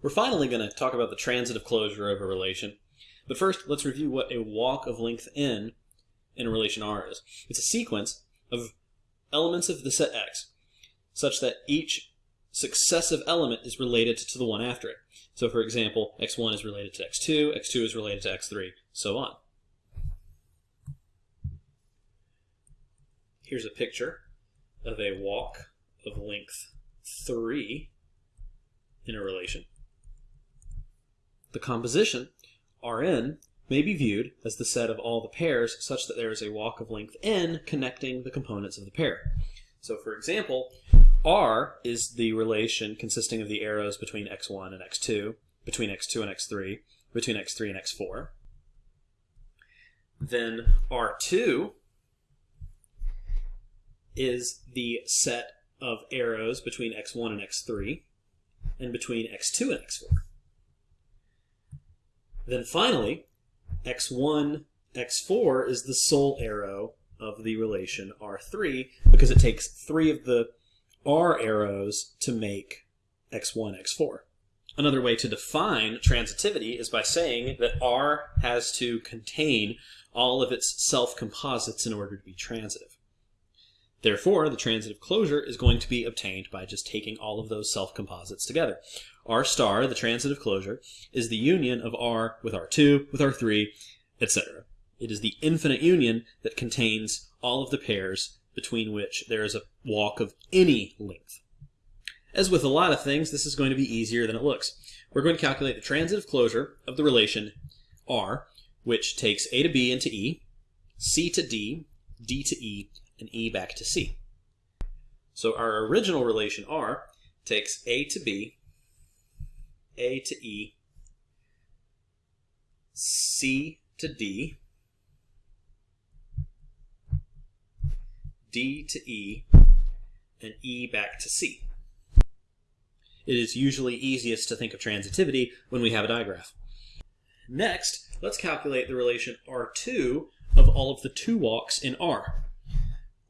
We're finally going to talk about the transitive closure of a relation. But first, let's review what a walk of length n in a relation R is. It's a sequence of elements of the set X such that each successive element is related to the one after it. So for example, x1 is related to x2, x2 is related to x3, so on. Here's a picture of a walk of length 3 in a relation. The composition, Rn, may be viewed as the set of all the pairs such that there is a walk of length n connecting the components of the pair. So for example, R is the relation consisting of the arrows between x1 and x2, between x2 and x3, between x3 and x4. Then R2 is the set of arrows between x1 and x3, and between x2 and x4. Then finally, x1, x4 is the sole arrow of the relation R3 because it takes three of the R arrows to make x1, x4. Another way to define transitivity is by saying that R has to contain all of its self-composites in order to be transitive. Therefore, the transitive closure is going to be obtained by just taking all of those self-composites together. R star, the transitive closure, is the union of R with R2, with R3, etc. It is the infinite union that contains all of the pairs between which there is a walk of any length. As with a lot of things, this is going to be easier than it looks. We're going to calculate the transitive closure of the relation R, which takes A to B into E, C to D, D to E, and E back to C. So our original relation R takes A to B, A to E, C to D, D to E, and E back to C. It is usually easiest to think of transitivity when we have a digraph. Next, let's calculate the relation R2 of all of the two walks in R.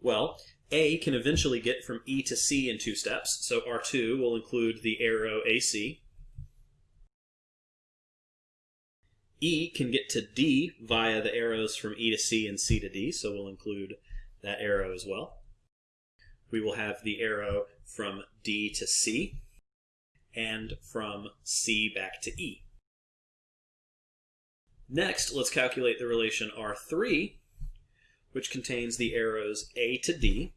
Well, A can eventually get from E to C in two steps, so R2 will include the arrow AC. E can get to D via the arrows from E to C and C to D, so we'll include that arrow as well. We will have the arrow from D to C and from C back to E. Next, let's calculate the relation R3 which contains the arrows A to D,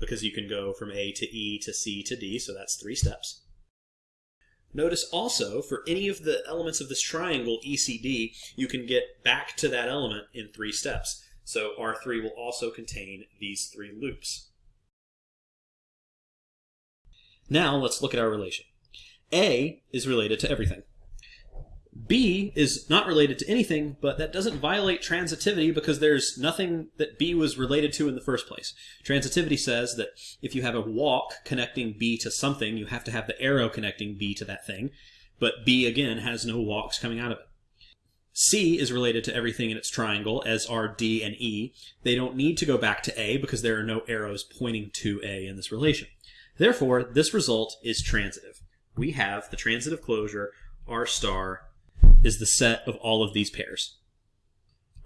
because you can go from A to E to C to D, so that's three steps. Notice also, for any of the elements of this triangle, ECD, you can get back to that element in three steps. So R3 will also contain these three loops. Now let's look at our relation. A is related to everything. B is not related to anything, but that doesn't violate transitivity because there's nothing that B was related to in the first place. Transitivity says that if you have a walk connecting B to something, you have to have the arrow connecting B to that thing, but B, again, has no walks coming out of it. C is related to everything in its triangle, as are D and E. They don't need to go back to A because there are no arrows pointing to A in this relation. Therefore, this result is transitive. We have the transitive closure R star is the set of all of these pairs.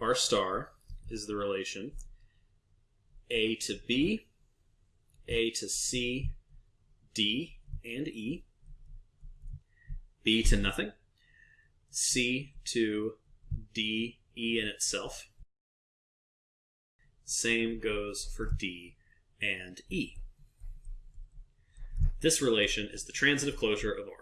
R star is the relation A to B, A to C, D and E, B to nothing, C to D, E in itself. Same goes for D and E. This relation is the transitive closure of R.